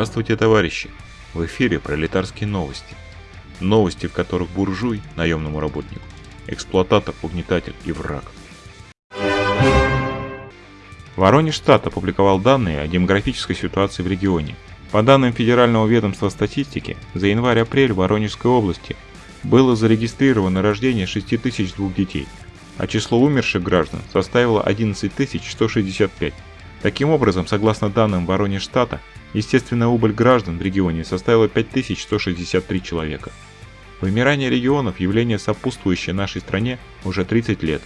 Здравствуйте, товарищи! В эфире пролетарские новости. Новости, в которых буржуй, наемному работнику, эксплуататор, угнетатель и враг. Воронеж штат опубликовал данные о демографической ситуации в регионе. По данным Федерального ведомства статистики, за январь-апрель в Воронежской области было зарегистрировано рождение 6002 детей, а число умерших граждан составило 11165. Таким образом, согласно данным Воронеж-штата, естественная убыль граждан в регионе составила 5163 человека. Вымирание регионов – явление сопутствующее нашей стране уже 30 лет.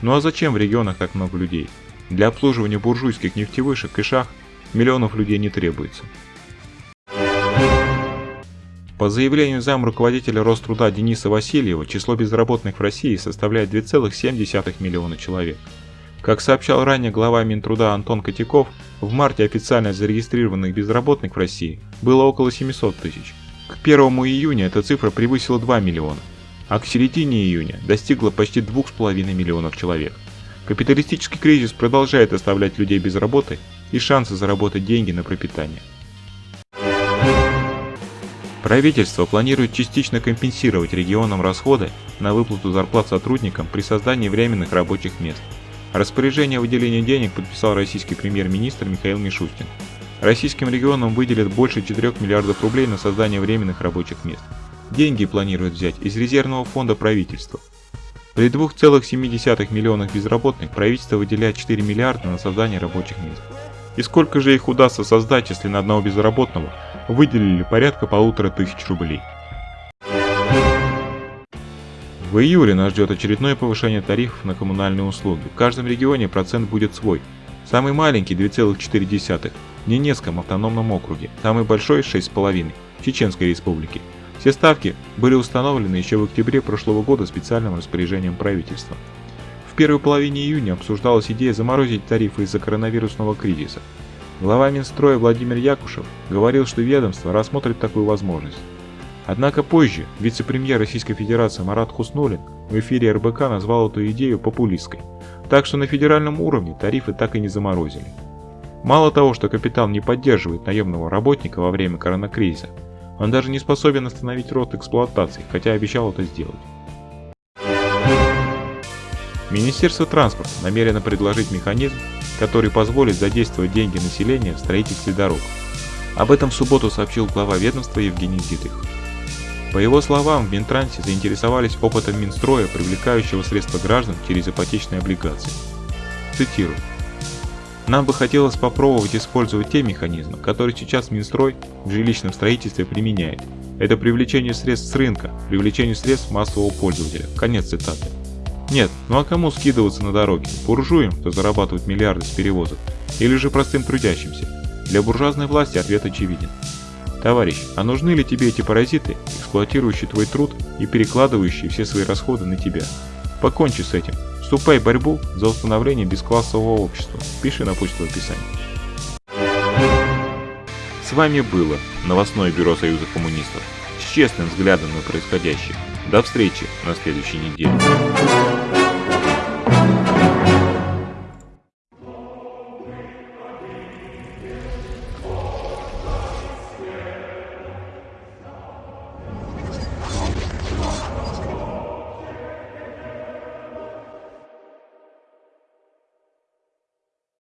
Ну а зачем в регионах так много людей? Для обслуживания буржуйских нефтевышек и шахт миллионов людей не требуется. По заявлению зам руководителя Роструда Дениса Васильева, число безработных в России составляет 2,7 миллиона человек. Как сообщал ранее глава Минтруда Антон Котяков, в марте официально зарегистрированных безработных в России было около 700 тысяч. К 1 июня эта цифра превысила 2 миллиона, а к середине июня достигла почти 2,5 миллионов человек. Капиталистический кризис продолжает оставлять людей без работы и шансы заработать деньги на пропитание. Правительство планирует частично компенсировать регионам расходы на выплату зарплат сотрудникам при создании временных рабочих мест. Распоряжение о выделении денег подписал российский премьер-министр Михаил Мишустин. Российским регионам выделят больше 4 миллиардов рублей на создание временных рабочих мест. Деньги планируют взять из резервного фонда правительства. При 2,7 миллионах безработных правительство выделяет 4 миллиарда на создание рабочих мест. И сколько же их удастся создать, если на одного безработного выделили порядка полутора тысяч рублей? В июле нас ждет очередное повышение тарифов на коммунальные услуги. В каждом регионе процент будет свой. Самый маленький 2,4 в Ненецком автономном округе, самый большой 6,5 в Чеченской республике. Все ставки были установлены еще в октябре прошлого года специальным распоряжением правительства первой половине июня обсуждалась идея заморозить тарифы из-за коронавирусного кризиса. Глава Минстроя Владимир Якушев говорил, что ведомство рассмотрит такую возможность. Однако позже вице-премьер Российской Федерации Марат Хуснулин в эфире РБК назвал эту идею популистской, так что на федеральном уровне тарифы так и не заморозили. Мало того, что капитал не поддерживает наемного работника во время коронакризиса, он даже не способен остановить рост эксплуатации, хотя обещал это сделать. Министерство транспорта намерено предложить механизм, который позволит задействовать деньги населения в строительстве дорог. Об этом в субботу сообщил глава ведомства Евгений Дитрих. По его словам, в Минтрансе заинтересовались опытом Минстроя, привлекающего средства граждан через ипотечные облигации. Цитирую. Нам бы хотелось попробовать использовать те механизмы, которые сейчас Минстрой в жилищном строительстве применяет. Это привлечение средств с рынка, привлечение средств массового пользователя. Конец цитаты. Нет, ну а кому скидываться на дороге? Буржуям, кто зарабатывает миллиарды с перевозок? Или же простым трудящимся? Для буржуазной власти ответ очевиден. Товарищ, а нужны ли тебе эти паразиты, эксплуатирующие твой труд и перекладывающие все свои расходы на тебя? Покончи с этим. Вступай в борьбу за установление бесклассового общества. Пиши на почту в описании. С вами было новостное бюро Союза коммунистов с честным взглядом на происходящее. До встречи на следующей неделе.